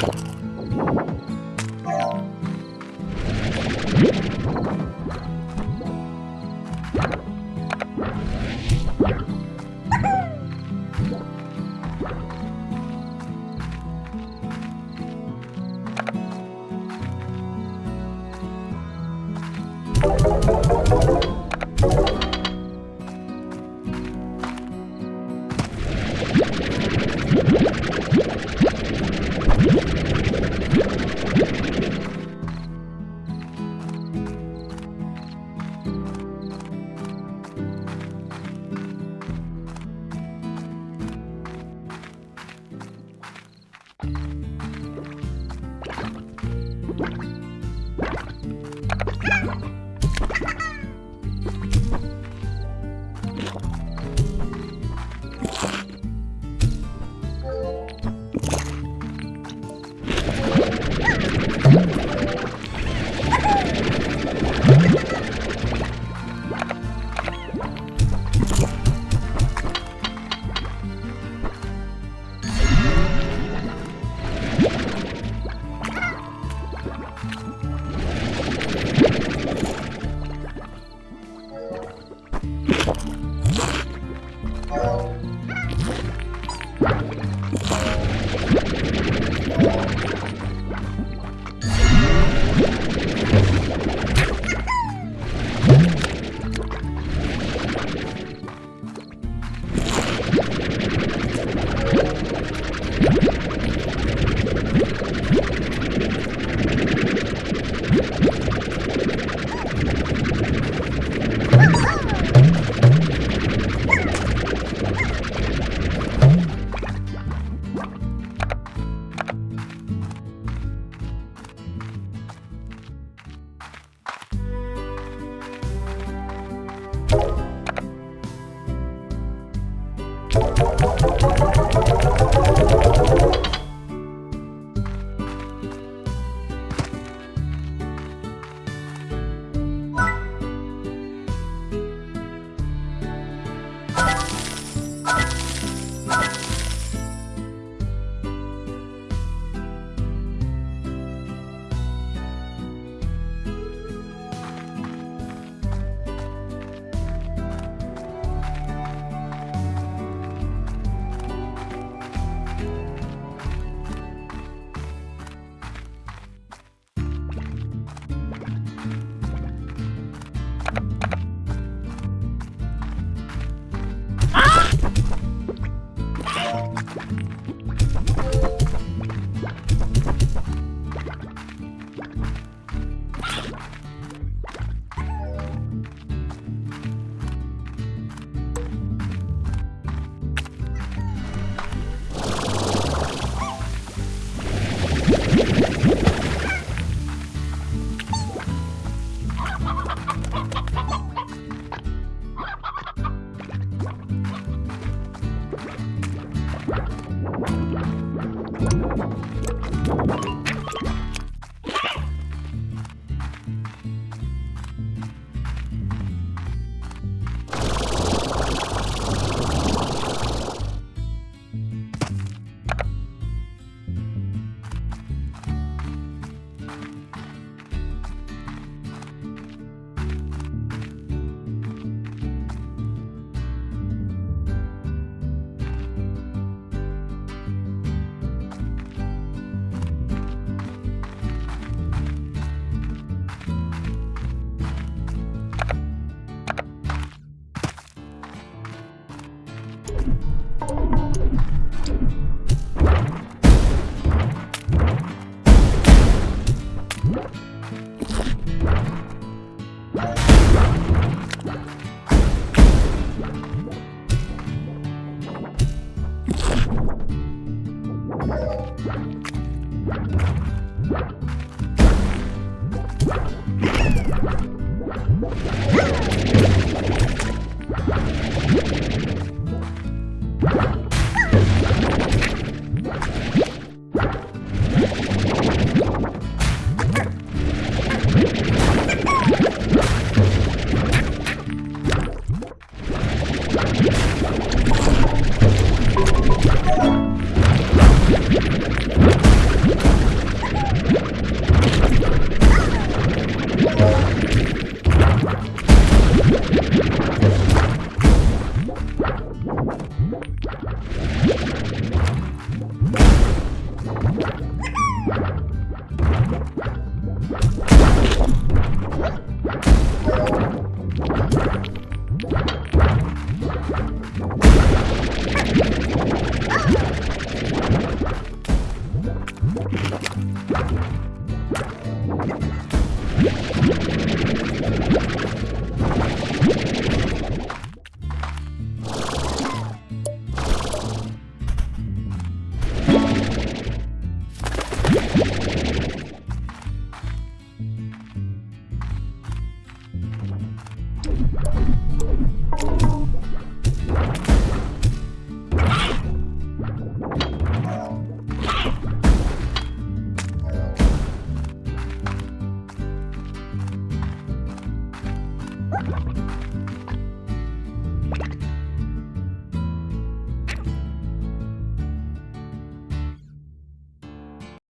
What?